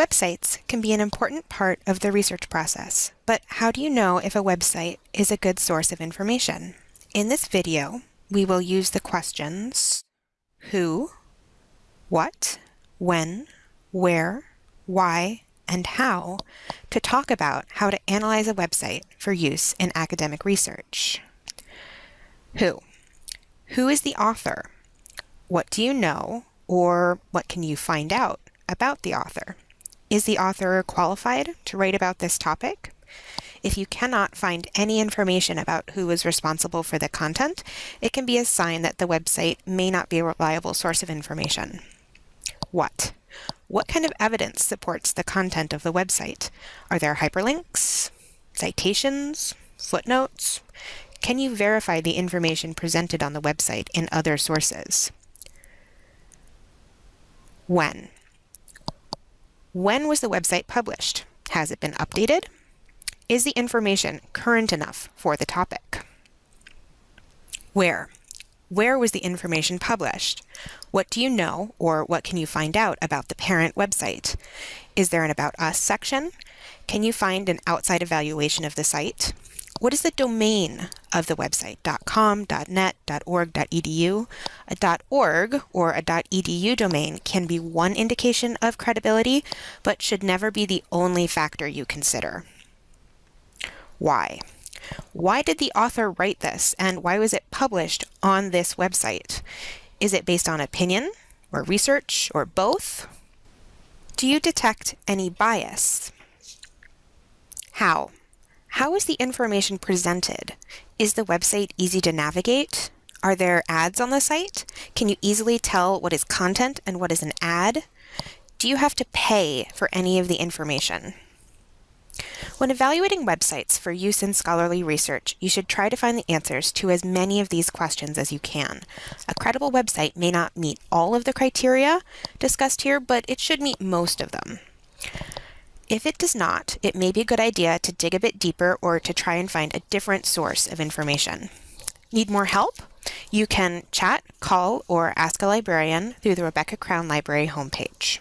Websites can be an important part of the research process, but how do you know if a website is a good source of information? In this video, we will use the questions who, what, when, where, why, and how to talk about how to analyze a website for use in academic research. Who? Who is the author? What do you know, or what can you find out about the author? Is the author qualified to write about this topic? If you cannot find any information about who is responsible for the content, it can be a sign that the website may not be a reliable source of information. What? What kind of evidence supports the content of the website? Are there hyperlinks, citations, footnotes? Can you verify the information presented on the website in other sources? When? When was the website published? Has it been updated? Is the information current enough for the topic? Where? Where was the information published? What do you know or what can you find out about the parent website? Is there an About Us section? Can you find an outside evaluation of the site? What is the domain of the website? .com, .net, .org, .edu? A .org or a .edu domain can be one indication of credibility, but should never be the only factor you consider. Why? Why did the author write this, and why was it published on this website? Is it based on opinion, or research, or both? Do you detect any bias? How? How is the information presented? Is the website easy to navigate? Are there ads on the site? Can you easily tell what is content and what is an ad? Do you have to pay for any of the information? When evaluating websites for use in scholarly research, you should try to find the answers to as many of these questions as you can. A credible website may not meet all of the criteria discussed here, but it should meet most of them. If it does not, it may be a good idea to dig a bit deeper or to try and find a different source of information. Need more help? You can chat, call, or ask a librarian through the Rebecca Crown Library homepage.